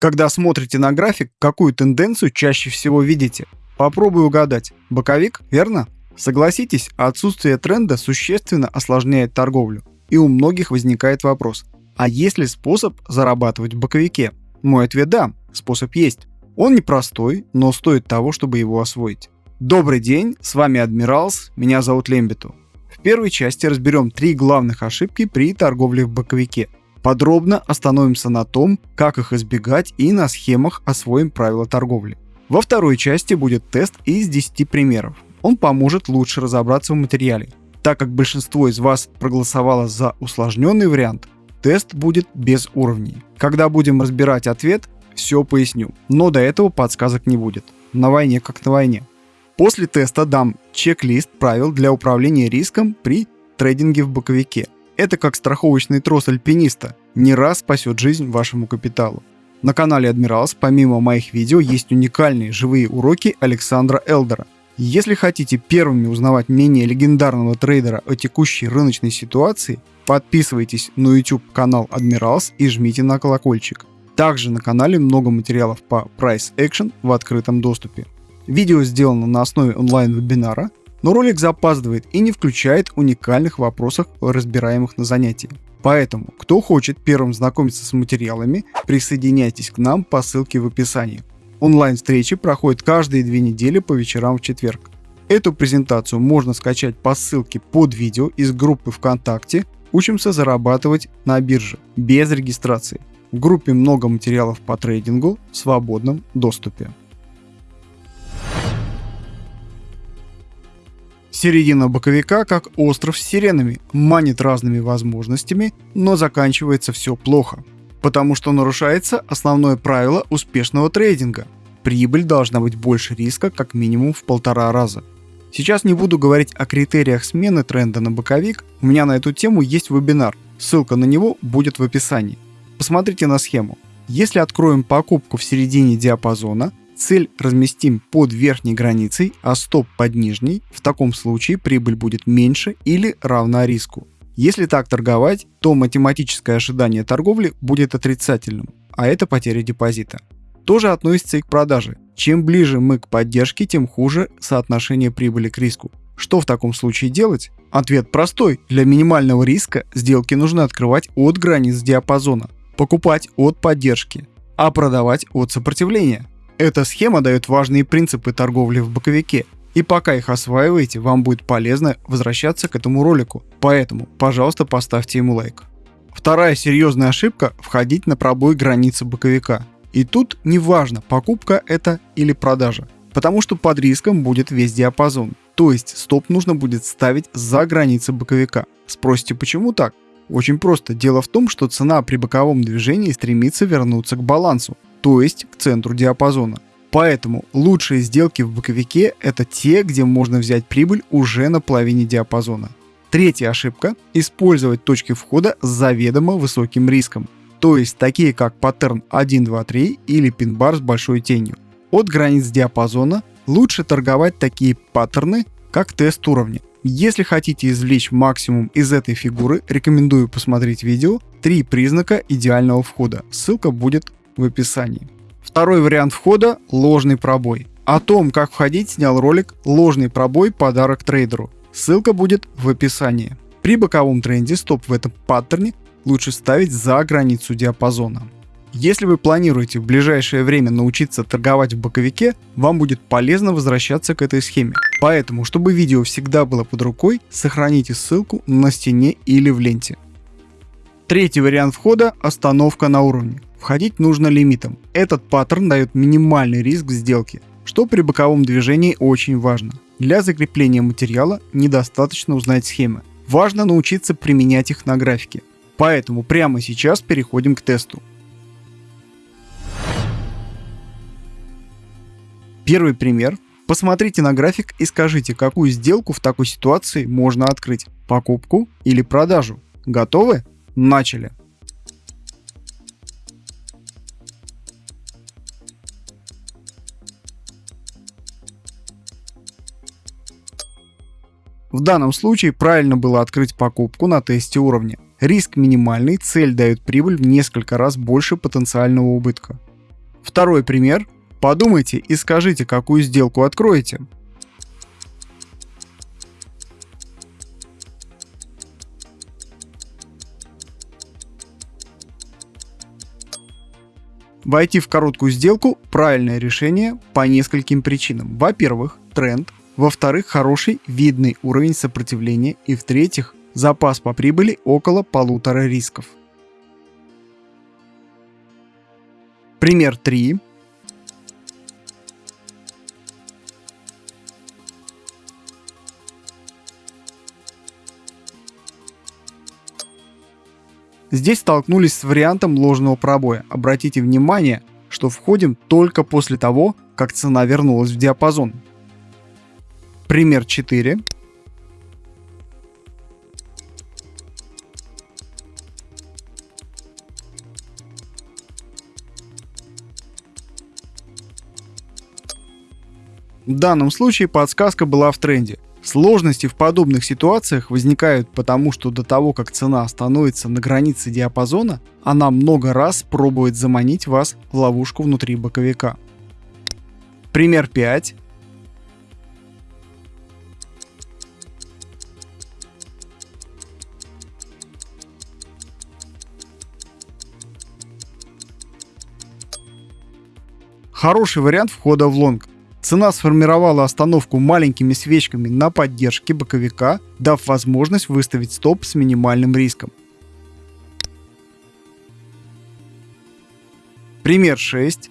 Когда смотрите на график, какую тенденцию чаще всего видите? Попробуй угадать. Боковик, верно? Согласитесь, отсутствие тренда существенно осложняет торговлю. И у многих возникает вопрос, а есть ли способ зарабатывать в боковике? Мой ответ – да, способ есть. Он непростой, но стоит того, чтобы его освоить. Добрый день, с вами Адмиралс, меня зовут Лембиту. В первой части разберем три главных ошибки при торговле в боковике – Подробно остановимся на том, как их избегать и на схемах освоим правила торговли. Во второй части будет тест из 10 примеров. Он поможет лучше разобраться в материале. Так как большинство из вас проголосовало за усложненный вариант, тест будет без уровней. Когда будем разбирать ответ, все поясню, но до этого подсказок не будет. На войне как на войне. После теста дам чек-лист правил для управления риском при трейдинге в боковике – это как страховочный трос альпиниста, не раз спасет жизнь вашему капиталу. На канале Адмиралс помимо моих видео есть уникальные живые уроки Александра Элдера. Если хотите первыми узнавать мнение легендарного трейдера о текущей рыночной ситуации, подписывайтесь на YouTube канал Адмиралс и жмите на колокольчик. Также на канале много материалов по Price Action в открытом доступе. Видео сделано на основе онлайн-вебинара, но ролик запаздывает и не включает уникальных вопросов, разбираемых на занятии. Поэтому, кто хочет первым знакомиться с материалами, присоединяйтесь к нам по ссылке в описании. Онлайн-встречи проходят каждые две недели по вечерам в четверг. Эту презентацию можно скачать по ссылке под видео из группы ВКонтакте «Учимся зарабатывать на бирже» без регистрации. В группе много материалов по трейдингу в свободном доступе. Середина боковика, как остров с сиренами, манит разными возможностями, но заканчивается все плохо. Потому что нарушается основное правило успешного трейдинга. Прибыль должна быть больше риска как минимум в полтора раза. Сейчас не буду говорить о критериях смены тренда на боковик, у меня на эту тему есть вебинар, ссылка на него будет в описании. Посмотрите на схему. Если откроем покупку в середине диапазона, Цель разместим под верхней границей, а стоп под нижней. В таком случае прибыль будет меньше или равна риску. Если так торговать, то математическое ожидание торговли будет отрицательным, а это потеря депозита. Тоже относится и к продаже. Чем ближе мы к поддержке, тем хуже соотношение прибыли к риску. Что в таком случае делать? Ответ простой. Для минимального риска сделки нужно открывать от границ диапазона, покупать от поддержки, а продавать от сопротивления. Эта схема дает важные принципы торговли в боковике, и пока их осваиваете, вам будет полезно возвращаться к этому ролику, поэтому, пожалуйста, поставьте ему лайк. Вторая серьезная ошибка – входить на пробой границы боковика. И тут не важно, покупка это или продажа, потому что под риском будет весь диапазон, то есть стоп нужно будет ставить за границы боковика. Спросите, почему так? Очень просто. Дело в том, что цена при боковом движении стремится вернуться к балансу, то есть к центру диапазона. Поэтому лучшие сделки в боковике это те, где можно взять прибыль уже на половине диапазона. Третья ошибка – использовать точки входа с заведомо высоким риском, то есть такие как паттерн 1, 2, 3 или пин-бар с большой тенью. От границ диапазона лучше торговать такие паттерны, как тест уровня. Если хотите извлечь максимум из этой фигуры, рекомендую посмотреть видео «Три признака идеального входа». Ссылка будет в описании. Второй вариант входа – ложный пробой. О том, как входить, снял ролик «Ложный пробой. Подарок трейдеру». Ссылка будет в описании. При боковом тренде стоп в этом паттерне лучше ставить за границу диапазона. Если вы планируете в ближайшее время научиться торговать в боковике, вам будет полезно возвращаться к этой схеме. Поэтому, чтобы видео всегда было под рукой, сохраните ссылку на стене или в ленте. Третий вариант входа – остановка на уровне. Входить нужно лимитом. Этот паттерн дает минимальный риск сделки, что при боковом движении очень важно. Для закрепления материала недостаточно узнать схемы. Важно научиться применять их на графике. Поэтому прямо сейчас переходим к тесту. Первый пример. Посмотрите на график и скажите, какую сделку в такой ситуации можно открыть. Покупку или продажу. Готовы? Начали. В данном случае правильно было открыть покупку на тесте уровня. Риск минимальный, цель дает прибыль в несколько раз больше потенциального убытка. Второй пример. Подумайте и скажите, какую сделку откроете. Войти в короткую сделку – правильное решение по нескольким причинам. Во-первых, тренд. Во-вторых, хороший видный уровень сопротивления. И в-третьих, запас по прибыли около полутора рисков. Пример 3. Здесь столкнулись с вариантом ложного пробоя. Обратите внимание, что входим только после того, как цена вернулась в диапазон. Пример 4. В данном случае подсказка была в тренде. Сложности в подобных ситуациях возникают потому, что до того, как цена становится на границе диапазона, она много раз пробует заманить вас в ловушку внутри боковика. Пример 5. Хороший вариант входа в лонг. Цена сформировала остановку маленькими свечками на поддержке боковика, дав возможность выставить стоп с минимальным риском. Пример 6.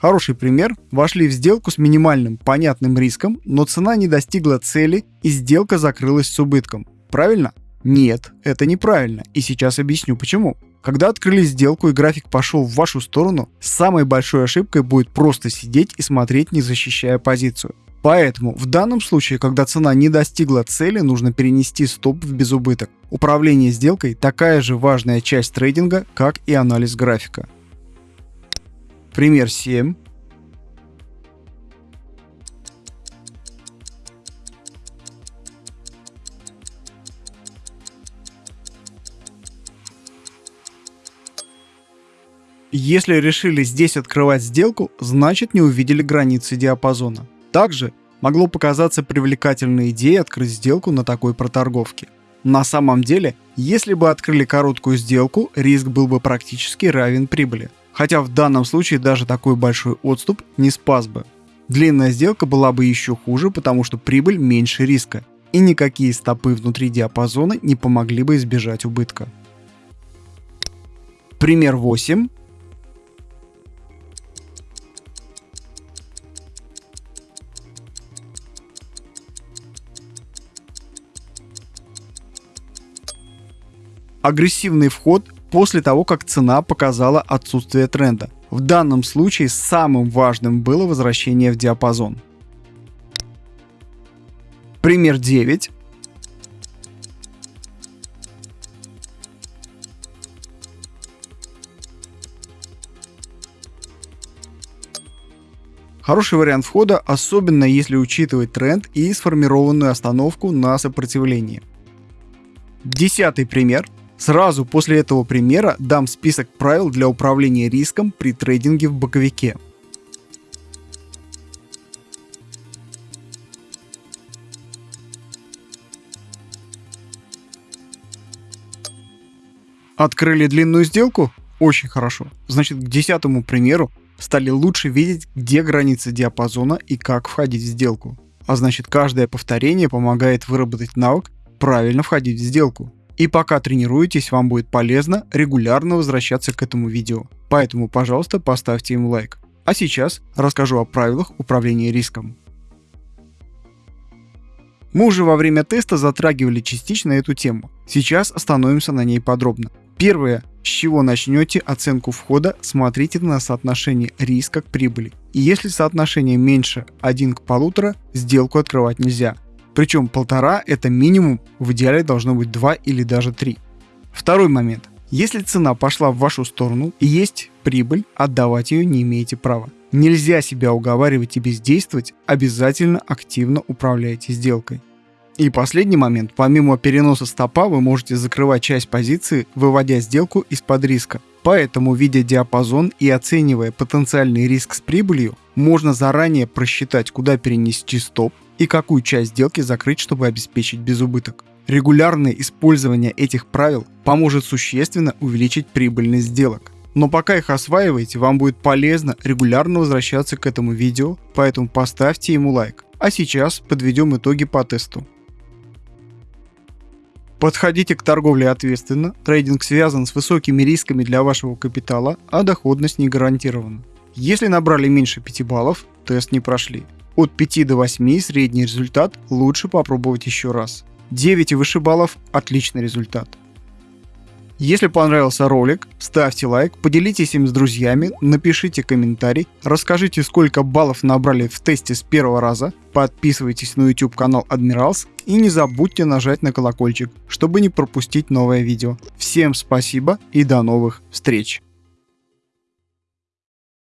Хороший пример. Вошли в сделку с минимальным понятным риском, но цена не достигла цели и сделка закрылась с убытком. Правильно? Нет, это неправильно, и сейчас объясню почему. Когда открыли сделку и график пошел в вашу сторону, самой большой ошибкой будет просто сидеть и смотреть, не защищая позицию. Поэтому в данном случае, когда цена не достигла цели, нужно перенести стоп в безубыток. Управление сделкой такая же важная часть трейдинга, как и анализ графика. Пример 7. Если решили здесь открывать сделку, значит не увидели границы диапазона. Также могло показаться привлекательной идеей открыть сделку на такой проторговке. На самом деле, если бы открыли короткую сделку, риск был бы практически равен прибыли. Хотя в данном случае даже такой большой отступ не спас бы. Длинная сделка была бы еще хуже, потому что прибыль меньше риска, и никакие стопы внутри диапазона не помогли бы избежать убытка. Пример 8. агрессивный вход после того, как цена показала отсутствие тренда. В данном случае самым важным было возвращение в диапазон. Пример 9. Хороший вариант входа, особенно если учитывать тренд и сформированную остановку на сопротивлении. Десятый пример – Сразу после этого примера дам список правил для управления риском при трейдинге в боковике. Открыли длинную сделку? Очень хорошо. Значит, к десятому примеру стали лучше видеть, где границы диапазона и как входить в сделку. А значит, каждое повторение помогает выработать навык правильно входить в сделку. И пока тренируетесь, вам будет полезно регулярно возвращаться к этому видео. Поэтому, пожалуйста, поставьте ему лайк. А сейчас расскажу о правилах управления риском. Мы уже во время теста затрагивали частично эту тему. Сейчас остановимся на ней подробно. Первое, с чего начнете оценку входа, смотрите на соотношение риска к прибыли. И если соотношение меньше 1 к 1,5, сделку открывать нельзя. Причем полтора это минимум, в идеале должно быть 2 или даже 3. Второй момент. Если цена пошла в вашу сторону и есть прибыль, отдавать ее не имеете права. Нельзя себя уговаривать и бездействовать, обязательно активно управляйте сделкой. И последний момент. Помимо переноса стопа вы можете закрывать часть позиции, выводя сделку из-под риска. Поэтому, видя диапазон и оценивая потенциальный риск с прибылью, можно заранее просчитать, куда перенести стоп и какую часть сделки закрыть, чтобы обеспечить безубыток. Регулярное использование этих правил поможет существенно увеличить прибыльность сделок. Но пока их осваиваете, вам будет полезно регулярно возвращаться к этому видео, поэтому поставьте ему лайк. А сейчас подведем итоги по тесту. Подходите к торговле ответственно, трейдинг связан с высокими рисками для вашего капитала, а доходность не гарантирована. Если набрали меньше 5 баллов, тест не прошли. От 5 до 8 средний результат лучше попробовать еще раз. 9 и выше баллов – отличный результат. Если понравился ролик, ставьте лайк, поделитесь им с друзьями, напишите комментарий, расскажите, сколько баллов набрали в тесте с первого раза, подписывайтесь на YouTube канал Admirals и не забудьте нажать на колокольчик, чтобы не пропустить новое видео. Всем спасибо и до новых встреч!